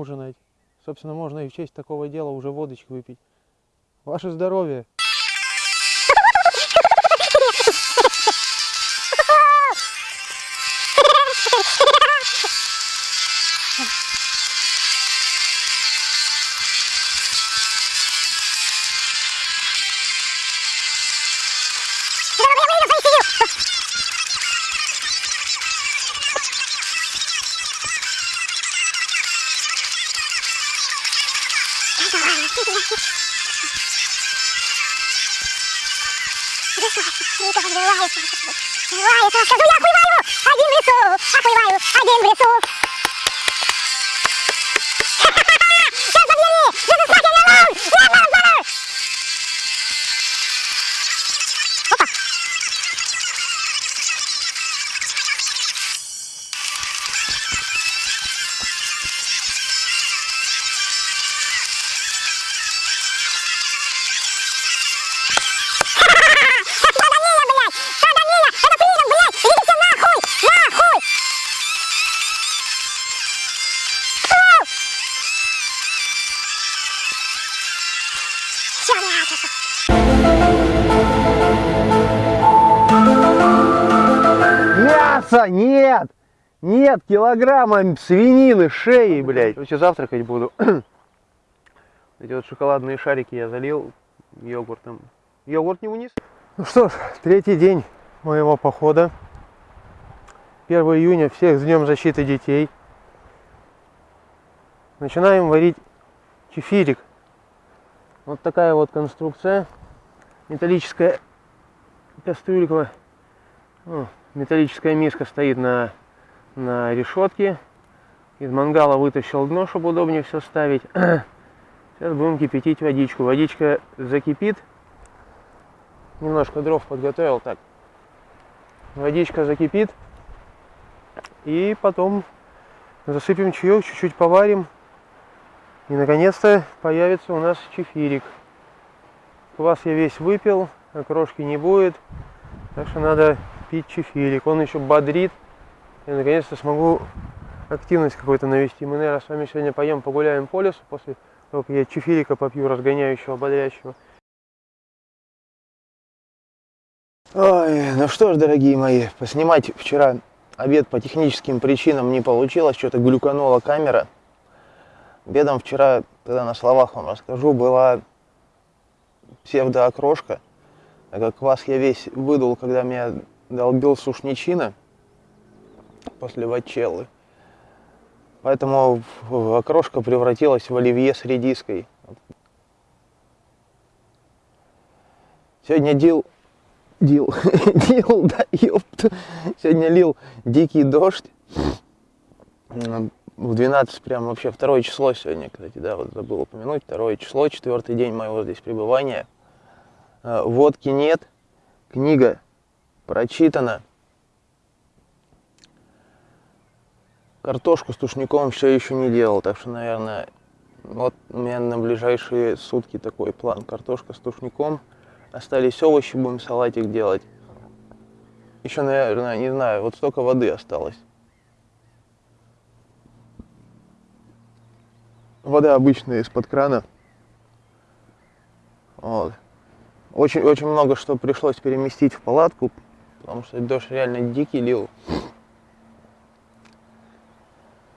Ужинать. Собственно, можно и в честь такого дела уже водочки выпить. Ваше здоровье! Открываю, один в лесу, один в лесу, один в лесу. Мясо нет! Нет килограмма свинины, шеи, блядь. Короче, завтракать буду. Эти вот шоколадные шарики я залил йогуртом. Йогурт не вниз. Ну что ж, третий день моего похода. 1 июня, всех с Днем защиты детей. Начинаем варить кефирик. Вот такая вот конструкция. Металлическая кастрюлька. Металлическая миска стоит на, на решетке. Из мангала вытащил дно, чтобы удобнее все ставить. Сейчас будем кипятить водичку. Водичка закипит. Немножко дров подготовил так. Водичка закипит. И потом засыпем чаек, чуть-чуть поварим. И наконец-то появится у нас чефирик. Квас я весь выпил, окрошки не будет. Так что надо пить чефирик. Он еще бодрит. И наконец-то смогу активность какой-то навести. Мы, наверное, с вами сегодня пойдем погуляем по лесу после того, как я чефирика попью, разгоняющего, бодрящего. Ой, ну что ж, дорогие мои, поснимать вчера обед по техническим причинам не получилось, что-то глюканула камера. Обедом вчера, тогда на словах вам расскажу, была псевдоокрошка. Так как квас я весь выдул, когда меня долбил сушничина после вачеллы. Поэтому окрошка превратилась в оливье с редиской. Сегодня дил... Дил... Дил, да, ёпта. Сегодня лил дикий дождь. В 12 прям вообще второе число сегодня, кстати, да, вот забыл упомянуть. Второе число, четвертый день моего здесь пребывания. Водки нет, книга прочитана. Картошку с тушником все еще не делал, так что, наверное, вот у меня на ближайшие сутки такой план. Картошка с тушником. Остались овощи, будем салатик делать. Еще, наверное, не знаю, вот столько воды осталось. Вода обычная из-под крана. Вот. Очень, очень много что пришлось переместить в палатку, потому что дождь реально дикий лил.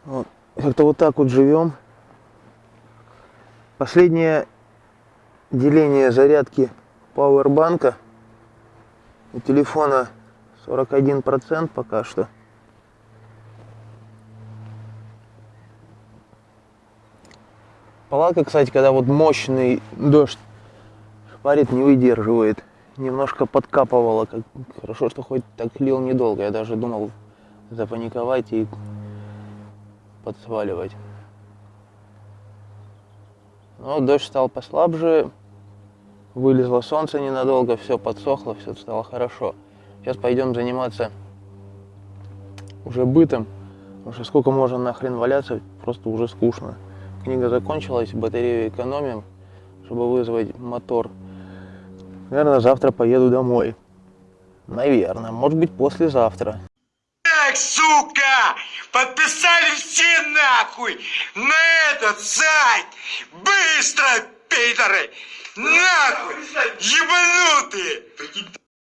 Вот. Как-то вот так вот живем. Последнее деление зарядки пауэрбанка у телефона 41% пока что. Палатка, кстати, когда вот мощный дождь шпарит, не выдерживает. Немножко подкапывала. Как... Хорошо, что хоть так лил недолго. Я даже думал запаниковать и подсваливать. Но дождь стал послабже, вылезло солнце ненадолго, все подсохло, все стало хорошо. Сейчас пойдем заниматься уже бытом, потому что сколько можно нахрен валяться, просто уже скучно. Книга закончилась, батарею экономим, чтобы вызвать мотор. Наверное, завтра поеду домой. Наверное, может быть послезавтра. Так, сука! Подпи... написали все нахуй на этот сайт. Быстро, пидоры. Нахуй, ебанутые.